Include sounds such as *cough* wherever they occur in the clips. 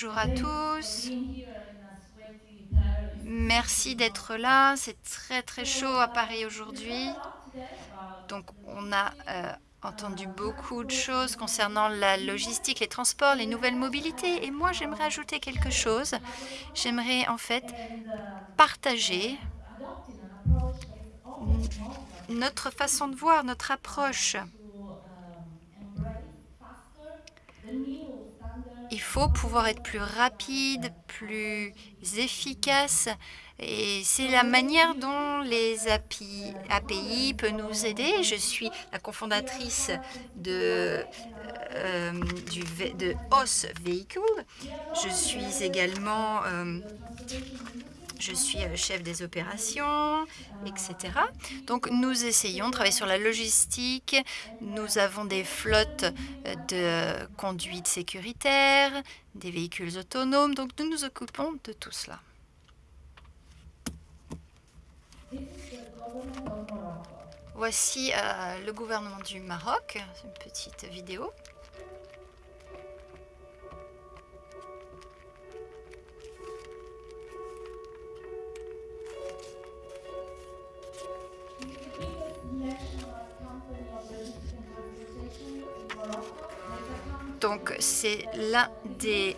Bonjour à tous. Merci d'être là. C'est très très chaud à Paris aujourd'hui. Donc on a euh, entendu beaucoup de choses concernant la logistique, les transports, les nouvelles mobilités. Et moi, j'aimerais ajouter quelque chose. J'aimerais en fait partager notre façon de voir, notre approche. Pouvoir être plus rapide, plus efficace. Et c'est la manière dont les API, API peuvent nous aider. Je suis la cofondatrice de, euh, de OS Vehicle. Je suis également euh, je suis euh, chef des opérations, etc. Donc, nous essayons de travailler sur la logistique. Nous avons des flottes euh, de conduite sécuritaire, des véhicules autonomes. Donc, nous nous occupons de tout cela. Voici euh, le gouvernement du Maroc, une petite vidéo. Donc, c'est l'un des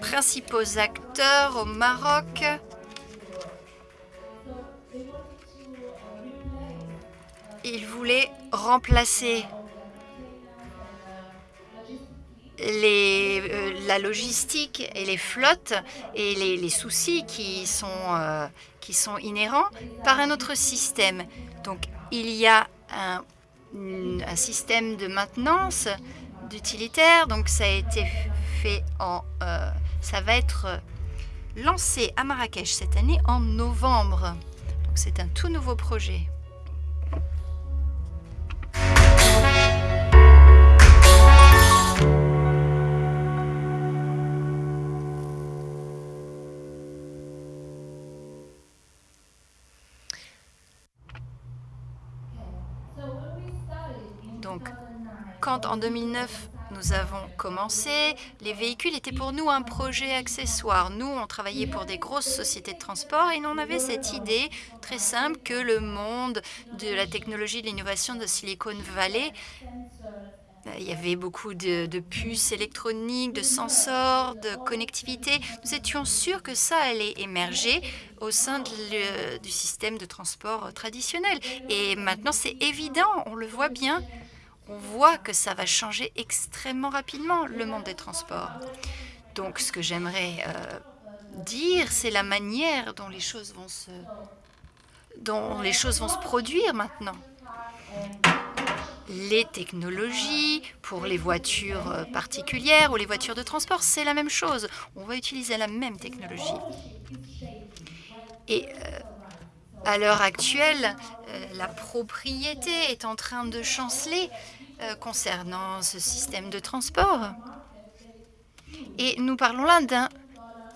principaux acteurs au Maroc. Il voulait remplacer euh, la logistique et les flottes et les, soucis qui euh, qui sont inhérents par un autre système. Donc, il y a un, un système de maintenance d'utilitaire. Donc ça a été fait en... Euh, ça va être lancé à Marrakech cette année en novembre. Donc c'est un tout nouveau projet. En 2009, nous avons commencé, les véhicules étaient pour nous un projet accessoire. Nous, on travaillait pour des grosses sociétés de transport et on avait cette idée très simple que le monde de la technologie, de l'innovation de Silicon Valley il y avait beaucoup de, puces électroniques, de sensors, de connectivité. Nous étions sûrs que ça allait émerger au sein du système de transport traditionnel. Et maintenant, c'est évident, on le voit bien on voit que ça va changer extrêmement rapidement le monde des transports. Donc, ce que j'aimerais euh, dire, c'est la manière dont les choses vont se dont les choses vont se produire maintenant. Les technologies pour les voitures euh, particulières ou les voitures de transport, c'est la même chose. On va utiliser la même technologie. Et euh, à l'heure actuelle, la propriété est en train de chanceler concernant ce système de transport. Et nous parlons là d'un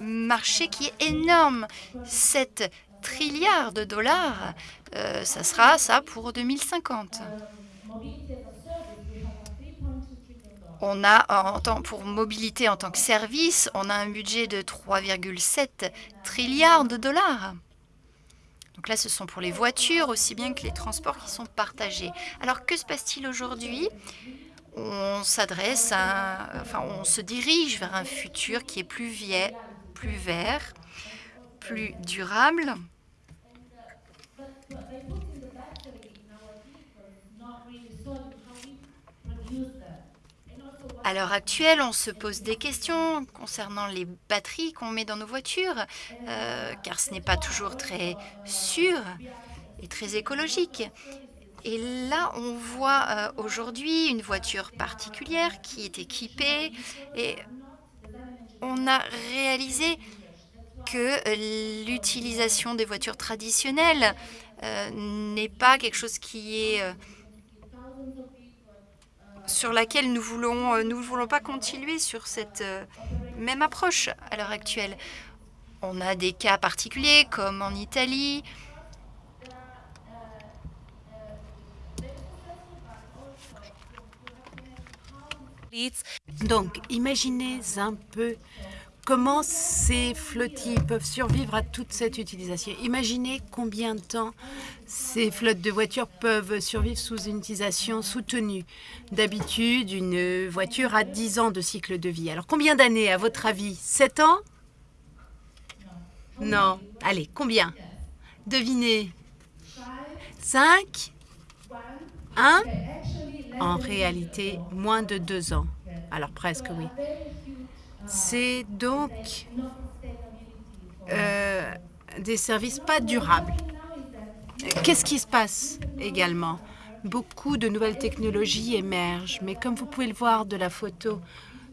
marché qui est énorme. 7 trilliards de dollars, euh, ça sera ça pour 2050. On a, en pour mobilité en tant que service, on a un budget de 3,7 trilliards de dollars. Donc là, ce sont pour les voitures aussi bien que les transports qui sont partagés. Alors, que se passe-t-il aujourd'hui? On s'adresse enfin, on se dirige vers un futur qui est plus, vieil, plus vert, plus durable. À l'heure actuelle, on se pose des questions concernant les batteries qu'on met dans nos voitures, euh, car ce n'est pas toujours très sûr et très écologique. Et là, on voit euh, aujourd'hui une voiture particulière qui est équipée et on a réalisé que l'utilisation des voitures traditionnelles euh, n'est pas quelque chose qui est sur laquelle nous voulons, euh, nous ne voulons pas continuer sur cette euh, même approche à l'heure actuelle. On a des cas particuliers comme en Italie. Donc, imaginez un peu comment ces flottilles peuvent survivre à toute cette utilisation? Imaginez combien de temps ces flottes de voitures peuvent survivre sous une utilisation soutenue. D'habitude, une voiture a 10 ans de cycle de vie. Alors, combien d'années, à votre avis? 7 ans? Non. Allez, combien? Devinez. 5 1 En réalité, moins de 2 ans. Alors, presque, oui. C'est donc euh, des services pas durables. Qu'est-ce qui se passe également? Beaucoup de nouvelles technologies émergent, mais comme vous pouvez le voir de la photo,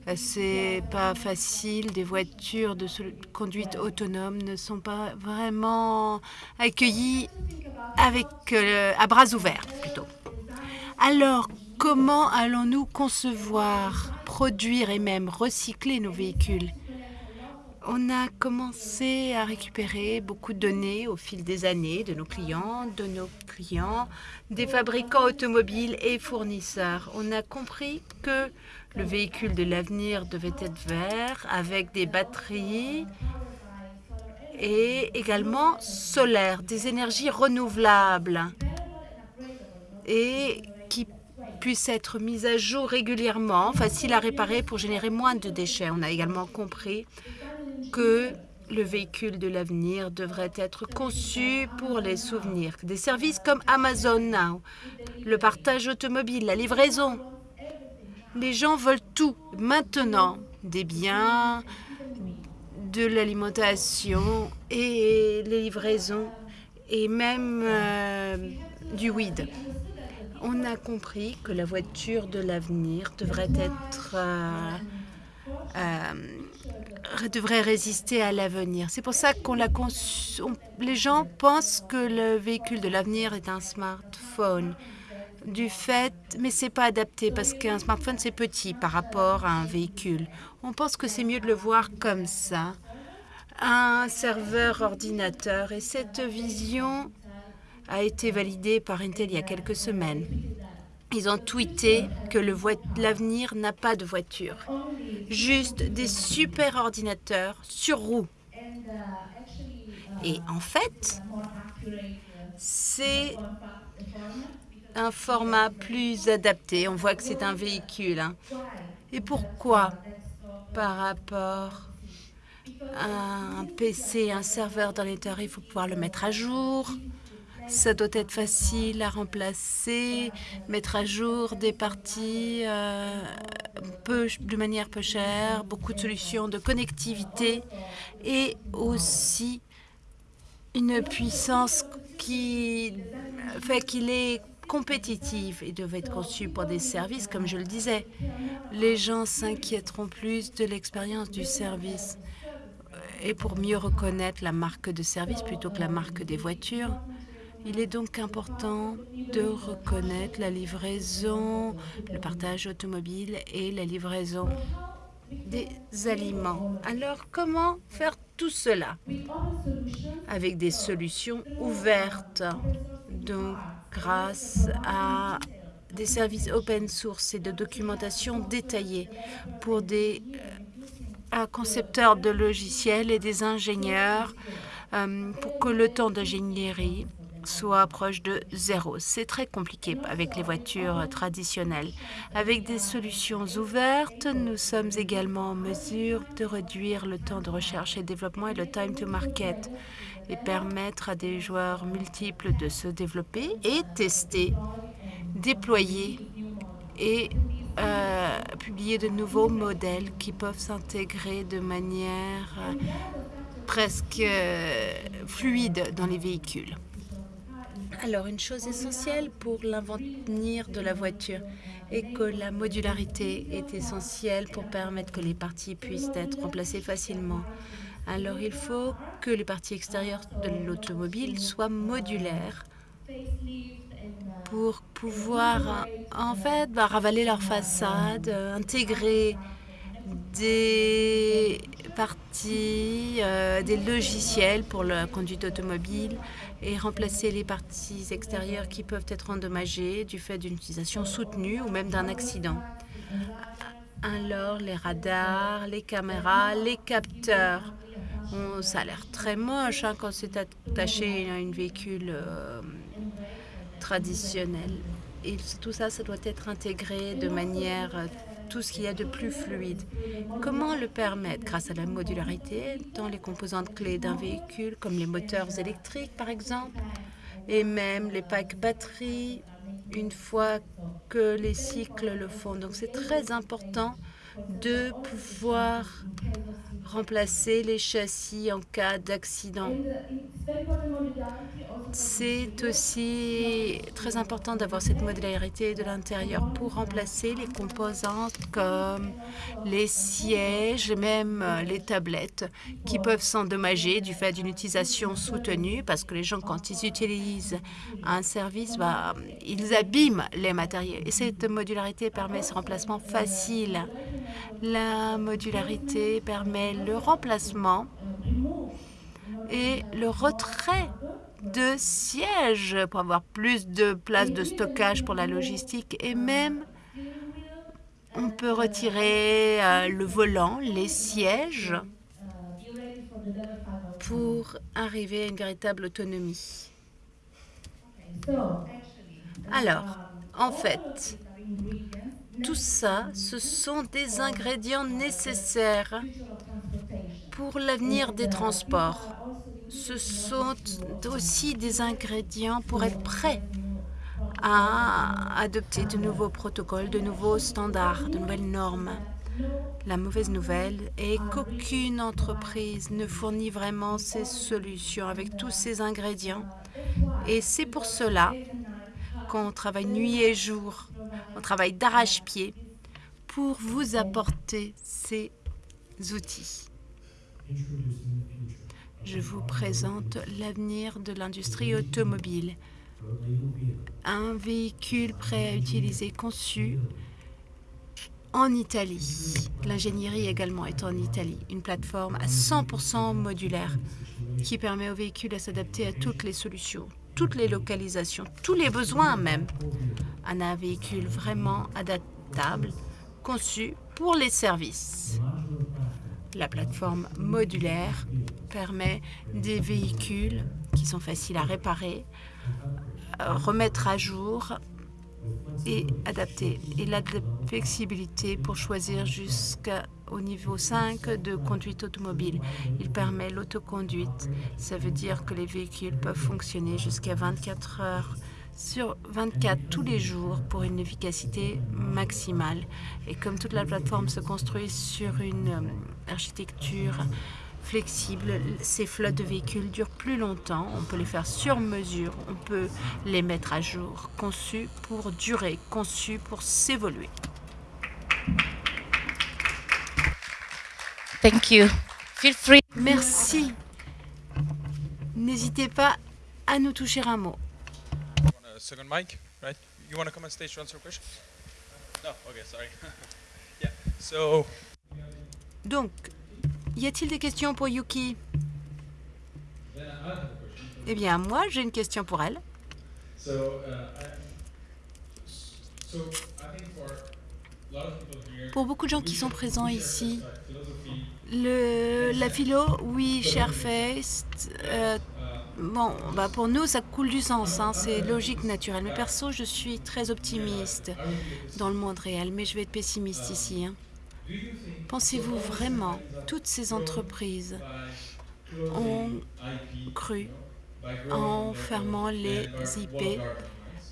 euh, c'est pas facile. Des voitures de conduite autonome ne sont pas vraiment accueillies avec euh, à bras ouverts plutôt. Alors, comment allons-nous concevoir produire et même recycler nos véhicules. On a commencé à récupérer beaucoup de données au fil des années de nos clients, de nos clients, des fabricants automobiles et fournisseurs. On a compris que le véhicule de l'avenir devait être vert avec des batteries et également solaire, des énergies renouvelables et puisse être mise à jour régulièrement, facile à réparer pour générer moins de déchets. On a également compris que le véhicule de l'avenir devrait être conçu pour les souvenirs. Des services comme Amazon Now, le partage automobile, la livraison. Les gens veulent tout maintenant, des biens, de l'alimentation et les livraisons et même euh, du weed on a compris que la voiture de l'avenir devrait être euh, euh, devrait résister à l'avenir. C'est pour ça qu'on l'a Les gens pensent que le véhicule de l'avenir est un smartphone. Du fait, mais c'est pas adapté parce qu'un smartphone c'est petit par rapport à un véhicule. On pense que c'est mieux de le voir comme ça, un serveur ordinateur. Et cette vision a été validé par Intel il y a quelques semaines. Ils ont tweeté que l'avenir n'a pas de voiture, juste des super ordinateurs sur roues. Et en fait, c'est un format plus adapté. On voit que c'est un véhicule. Hein. Et pourquoi? Par rapport à un PC, un serveur dans l'intérieur, il faut pouvoir le mettre à jour. Ça doit être facile à remplacer, mettre à jour des parties euh, de manière peu chère, beaucoup de solutions de connectivité et aussi une puissance qui fait qu'il est compétitif et devait être conçu pour des services, comme je le disais. Les gens s'inquiéteront plus de l'expérience du service et pour mieux reconnaître la marque de service plutôt que la marque des voitures. Il est donc important de reconnaître la livraison, le partage automobile et la livraison des aliments. Alors, comment faire tout cela? Avec des solutions ouvertes, donc grâce à des services open source et de documentation détaillée pour des euh, concepteurs de logiciels et des ingénieurs euh, pour que le temps d'ingénierie soit proche de zéro. C'est très compliqué avec les voitures traditionnelles. Avec des solutions ouvertes, nous sommes également en mesure de réduire le temps de recherche et développement et le time to market et permettre à des joueurs multiples de se développer et tester, déployer et euh, publier de nouveaux modèles qui peuvent s'intégrer de manière euh, presque euh, fluide dans les véhicules. Alors, une chose essentielle pour l'avenir de la voiture est que la modularité est essentielle pour permettre que les parties puissent être remplacées facilement. Alors, il faut que les parties extérieures de l'automobile soient modulaires pour pouvoir, en fait, bah, ravaler leur façade, intégrer des parties, euh, des logiciels pour la conduite automobile et remplacer les parties extérieures qui peuvent être endommagées du fait d'une utilisation soutenue ou même d'un accident. Alors, les radars, les caméras, les capteurs. ça a l'air très moche hein, quand c'est attaché à un véhicule euh, traditionnel. Et tout ça, ça doit être intégré de manière euh, tout ce qu'il y a de plus fluide. Comment le permettre Grâce à la modularité dans les composantes clés d'un véhicule, comme les moteurs électriques par exemple, et même les packs batteries, une fois que les cycles le font. Donc c'est très important de pouvoir remplacer les châssis en cas d'accident. C'est aussi très important d'avoir cette modularité de l'intérieur pour remplacer les composantes comme les sièges, même euh, les tablettes qui peuvent s'endommager du fait d'une utilisation soutenue parce que les gens, quand ils utilisent un service, bah, ils abîment les matériels. Et cette modularité permet ce remplacement facile. La modularité permet le remplacement et le retrait de sièges pour avoir plus de place de stockage pour la logistique et même on peut retirer euh, le volant, les sièges pour arriver à une véritable autonomie. Alors, en fait, tout ça, ce sont des ingrédients nécessaires pour l'avenir des transports. Ce sont aussi des ingrédients pour être prêts à adopter de nouveaux protocoles, de nouveaux standards, de nouvelles normes. La mauvaise nouvelle est qu'aucune entreprise ne fournit vraiment ces solutions avec tous ces ingrédients. Et c'est pour cela qu'on travaille nuit et jour, on travaille d'arrache-pied pour vous apporter ces outils. Je vous présente l'avenir de l'industrie automobile. Un véhicule prêt à utiliser conçu en Italie. L'ingénierie également est en Italie. Une plateforme à 100% modulaire qui permet aux véhicules à s'adapter à toutes les solutions, toutes les localisations, tous les besoins même. Un véhicule vraiment adaptable, conçu pour les services. La plateforme modulaire permet des véhicules qui sont faciles à réparer, remettre à jour et adapter. Il a de la flexibilité pour choisir jusqu'au niveau 5 de conduite automobile. Il permet l'autoconduite. Ça veut dire que les véhicules peuvent fonctionner jusqu'à 24 heures sur 24 tous les jours pour une efficacité maximale. Et comme toute la plateforme se construit sur une euh, architecture flexible, ces flottes de véhicules durent plus longtemps. On peut les faire sur mesure, on peut les mettre à jour, conçus pour durer, conçus pour s'évoluer. Thank you. Feel free. Merci. N'hésitez pas à nous toucher un mot. Second mic, right? You want to come on stage to answer a question? No, okay, sorry. *laughs* yeah, so. Donc, y a-t-il des questions pour Yuki? Eh bien, moi, j'ai une question pour elle. Pour beaucoup de gens qui sont présents ici, le, la philo, oui, Sharefest, euh, Bon, bah pour nous, ça coule du sens, hein, c'est logique, naturelle. Mais perso, je suis très optimiste dans le monde réel, mais je vais être pessimiste ici. Hein. Pensez-vous vraiment, toutes ces entreprises ont cru en fermant les IP,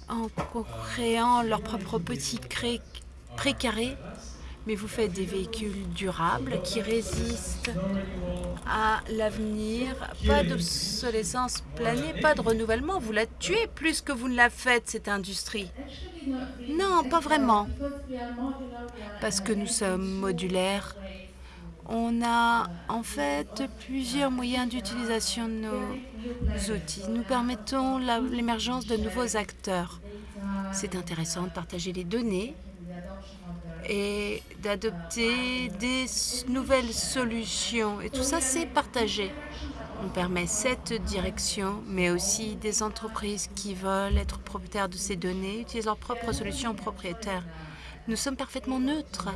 en créant leur propre petit précaré? Mais vous faites des véhicules durables qui résistent à l'avenir. Pas d'obsolescence planée, pas de renouvellement. Vous la tuez plus que vous ne la faites, cette industrie. Non, pas vraiment. Parce que nous sommes modulaires. On a en fait plusieurs moyens d'utilisation de nos outils. Nous permettons l'émergence de nouveaux acteurs. C'est intéressant de partager les données et d'adopter des nouvelles solutions. Et tout ça, c'est partagé. On permet cette direction, mais aussi des entreprises qui veulent être propriétaires de ces données, utilisent leurs propres solutions propriétaires. Nous sommes parfaitement neutres.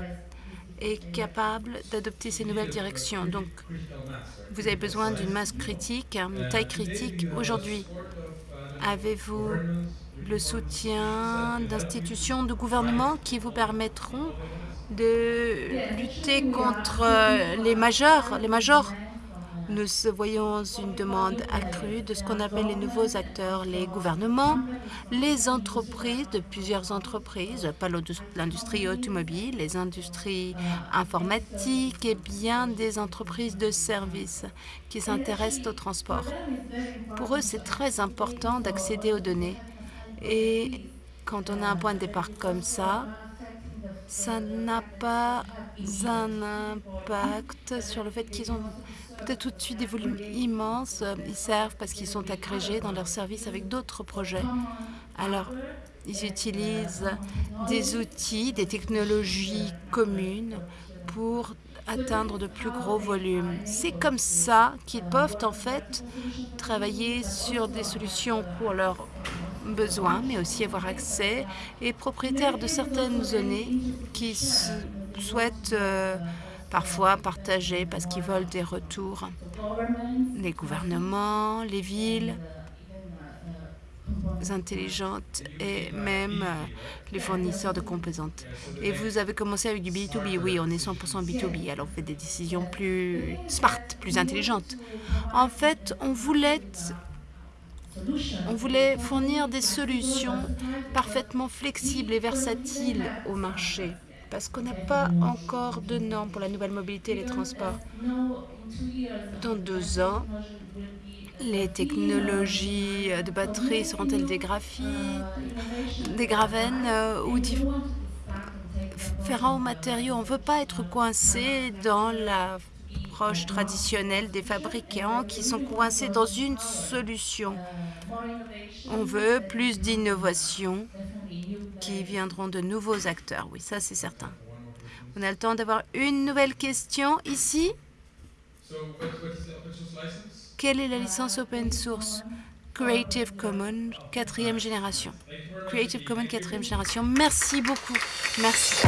est capable d'adopter ces nouvelles directions. Donc, vous avez besoin d'une masse critique, une taille critique aujourd'hui. Avez-vous le soutien d'institutions de gouvernement qui vous permettront de lutter contre les majeurs, les majors nous voyons une demande accrue de ce qu'on appelle les nouveaux acteurs, les gouvernements, les entreprises, de plusieurs entreprises, pas l'industrie automobile, les industries informatiques et bien des entreprises de services qui s'intéressent au transport. Pour eux, c'est très important d'accéder aux données. Et quand on a un point de départ comme ça, ça n'a pas un impact sur le fait qu'ils ont peut-être tout de suite des volumes immenses. Ils servent parce qu'ils sont agrégés dans leurs services avec d'autres projets. Alors, ils utilisent des outils, des technologies communes pour atteindre de plus gros volumes. C'est comme ça qu'ils peuvent en fait travailler sur des solutions pour leurs besoins, mais aussi avoir accès et propriétaires de certaines données qui souhaitent euh, parfois partager parce qu'ils veulent des retours. Les gouvernements, les villes intelligentes et même euh, les fournisseurs de composantes. Et vous avez commencé avec du B2B. Oui, on est 100% B2B. Alors, on fait des décisions plus smart, plus intelligentes. En fait, on voulait on voulait fournir des solutions parfaitement flexibles et versatiles au marché parce qu'on n'a pas encore de normes pour la nouvelle mobilité et les transports. Dans deux ans, les technologies de batterie seront-elles des graphies, des gravènes euh, ou différents matériaux On ne veut pas être coincé dans la traditionnelle des fabricants qui sont coincés dans une solution. On veut plus d'innovation qui viendront de nouveaux acteurs. Oui, ça c'est certain. On a le temps d'avoir une nouvelle question ici. Quelle est la licence open source? Creative Commons, quatrième génération. Creative Commons, quatrième génération. Merci beaucoup. Merci.